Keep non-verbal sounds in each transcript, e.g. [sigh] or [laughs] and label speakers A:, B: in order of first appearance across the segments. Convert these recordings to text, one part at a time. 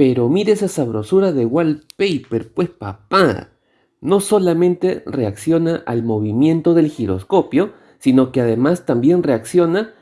A: Pero mire esa sabrosura de wallpaper, pues papá. No solamente reacciona al movimiento del giroscopio, sino que además también reacciona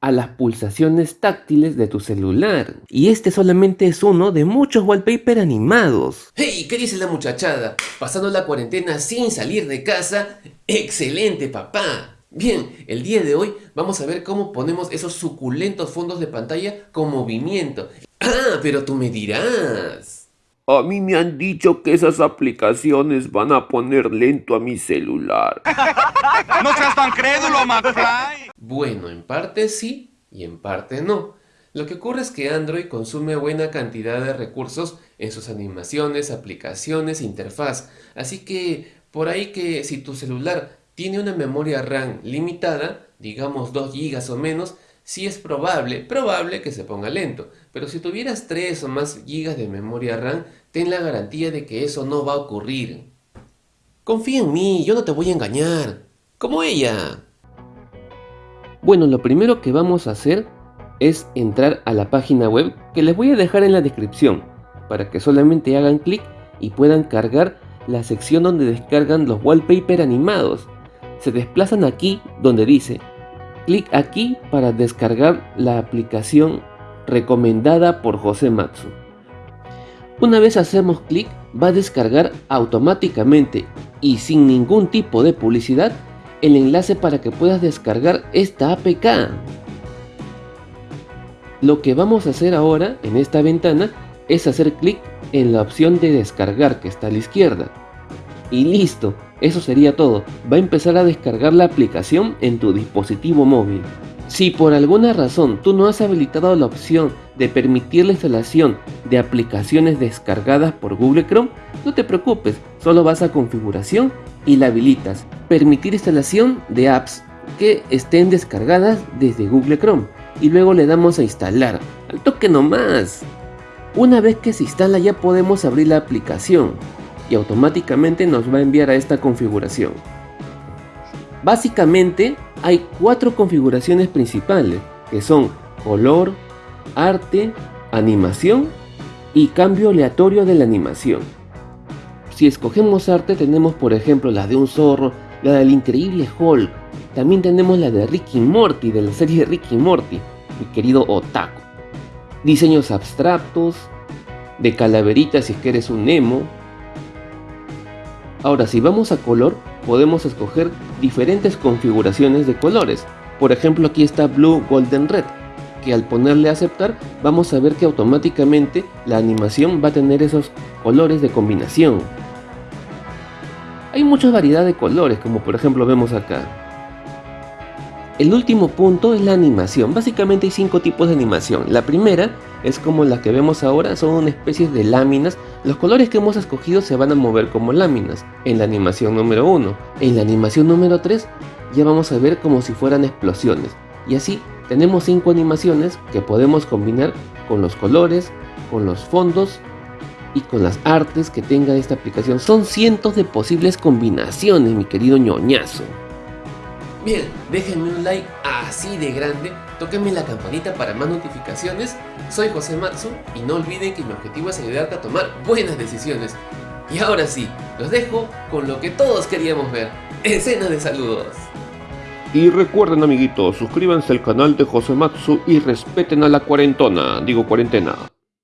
A: a las pulsaciones táctiles de tu celular. Y este solamente es uno de muchos wallpaper animados.
B: ¡Hey! ¿Qué dice la muchachada? ¿Pasando la cuarentena sin salir de casa? ¡Excelente, papá! Bien, el día de hoy vamos a ver cómo ponemos esos suculentos fondos de pantalla con movimiento. ¡Ah! Pero tú me dirás...
C: A mí me han dicho que esas aplicaciones van a poner lento a mi celular. [laughs]
D: ¡No seas tan crédulo, McFly!
B: Bueno, en parte sí y en parte no. Lo que ocurre es que Android consume buena cantidad de recursos en sus animaciones, aplicaciones, interfaz. Así que por ahí que si tu celular tiene una memoria RAM limitada, digamos 2 GB o menos, sí es probable, probable que se ponga lento. Pero si tuvieras 3 o más GB de memoria RAM, ten la garantía de que eso no va a ocurrir. Confía en mí, yo no te voy a engañar. Como ella.
A: Bueno, lo primero que vamos a hacer es entrar a la página web que les voy a dejar en la descripción para que solamente hagan clic y puedan cargar la sección donde descargan los wallpaper animados. Se desplazan aquí donde dice clic aquí para descargar la aplicación recomendada por José Matsu. Una vez hacemos clic va a descargar automáticamente y sin ningún tipo de publicidad el enlace para que puedas descargar esta APK. Lo que vamos a hacer ahora en esta ventana es hacer clic en la opción de descargar que está a la izquierda. Y listo, eso sería todo. Va a empezar a descargar la aplicación en tu dispositivo móvil. Si por alguna razón tú no has habilitado la opción de permitir la instalación de aplicaciones descargadas por Google Chrome, no te preocupes, solo vas a configuración y la habilitas. Permitir instalación de apps que estén descargadas desde Google Chrome y luego le damos a instalar. Al toque nomás. Una vez que se instala ya podemos abrir la aplicación y automáticamente nos va a enviar a esta configuración. Básicamente hay cuatro configuraciones principales que son color, arte, animación y cambio aleatorio de la animación. Si escogemos arte tenemos por ejemplo la de un zorro, la del increíble Hulk, también tenemos la de Ricky Morty, de la serie Ricky Morty, mi querido Otaku. Diseños abstractos, de calaveritas si es que eres un emo. Ahora si vamos a color, podemos escoger diferentes configuraciones de colores. Por ejemplo aquí está Blue Golden Red, que al ponerle a aceptar vamos a ver que automáticamente la animación va a tener esos colores de combinación. Hay mucha variedad de colores como por ejemplo vemos acá. El último punto es la animación. Básicamente hay cinco tipos de animación. La primera es como la que vemos ahora, son una especie de láminas. Los colores que hemos escogido se van a mover como láminas en la animación número 1. En la animación número 3 ya vamos a ver como si fueran explosiones. Y así tenemos cinco animaciones que podemos combinar con los colores, con los fondos y con las artes que tenga esta aplicación. Son cientos de posibles combinaciones, mi querido ñoñazo.
B: Bien, déjenme un like así de grande, tóquenme la campanita para más notificaciones. Soy José Matsu y no olviden que mi objetivo es ayudarte a tomar buenas decisiones. Y ahora sí, los dejo con lo que todos queríamos ver, escena de saludos.
C: Y recuerden amiguitos, suscríbanse al canal de José Matsu y respeten a la cuarentona, digo cuarentena.